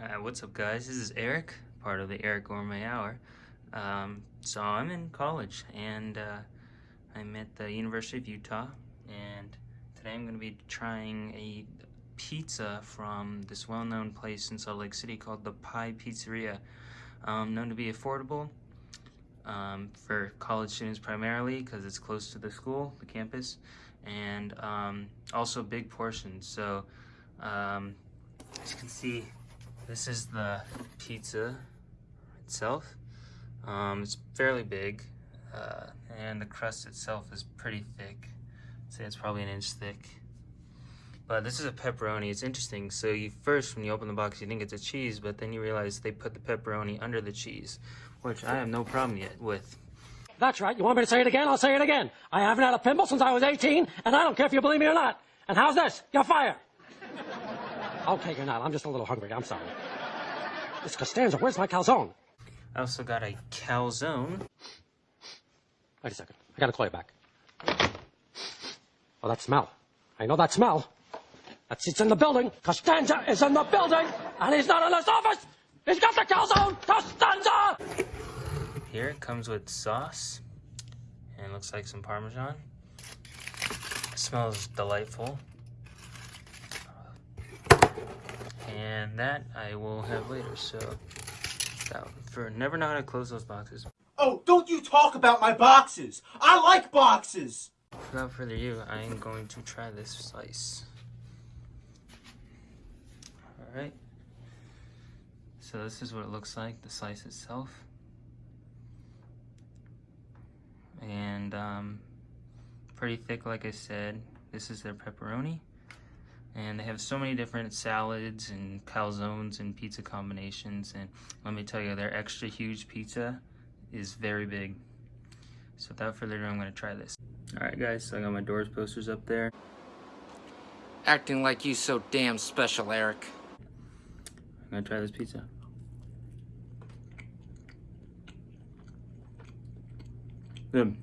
Uh, what's up, guys? This is Eric, part of the Eric Gourmet Hour. Um, so I'm in college, and uh, I'm at the University of Utah, and today I'm going to be trying a pizza from this well-known place in Salt Lake City called the Pie Pizzeria, um, known to be affordable um, for college students primarily because it's close to the school, the campus, and um, also big portions. So um, as you can see, this is the pizza itself. Um, it's fairly big, uh, and the crust itself is pretty thick. I'd say it's probably an inch thick. But this is a pepperoni. It's interesting. So you first, when you open the box, you think it's a cheese, but then you realize they put the pepperoni under the cheese, which I have no problem yet with. That's right. You want me to say it again? I'll say it again. I haven't had a pimple since I was 18, and I don't care if you believe me or not. And how's this? You're fired. Okay, you're not. I'm just a little hungry. I'm sorry. It's Costanza. Where's my calzone? I also got a calzone. Wait a second. I gotta call you back. Oh, that smell. I know that smell. That's it's in the building. Costanza is in the building, and he's not in his office. He's got the calzone. Costanza. Here it comes with sauce, and looks like some Parmesan. It smells delightful. And that I will have later, so that, for never know how to close those boxes. Oh, don't you talk about my boxes! I like boxes! Without further ado, I am going to try this slice. Alright. So this is what it looks like, the slice itself. And um, pretty thick like I said. This is their pepperoni. And they have so many different salads and calzones and pizza combinations. And let me tell you, their extra huge pizza is very big. So without further ado, I'm gonna try this. All right, guys, so I got my doors posters up there. Acting like you so damn special, Eric. I'm gonna try this pizza. Good.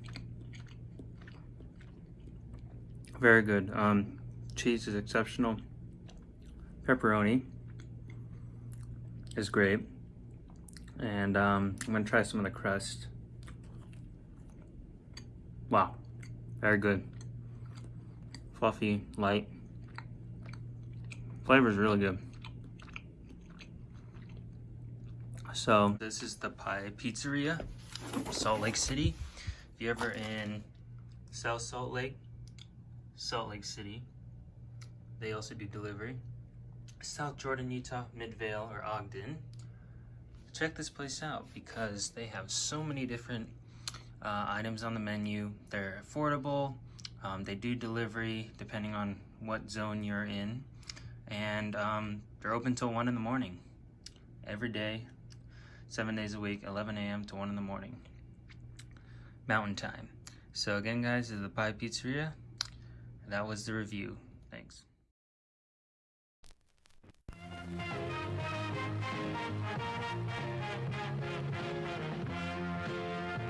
Very good. Um, cheese is exceptional. Pepperoni is great. And um, I'm gonna try some of the crust. Wow, very good. Fluffy, light. Flavor is really good. So this is the Pie Pizzeria, Salt Lake City. If you're ever in South Salt Lake, Salt Lake City, they also do delivery. South Jordan, Utah, Midvale, or Ogden. Check this place out because they have so many different uh, items on the menu. They're affordable. Um, they do delivery depending on what zone you're in. And um, they're open till 1 in the morning every day, seven days a week, 11 a.m. to 1 in the morning, mountain time. So again, guys, this is the Pie Pizzeria. That was the review. Thanks. We'll be right back.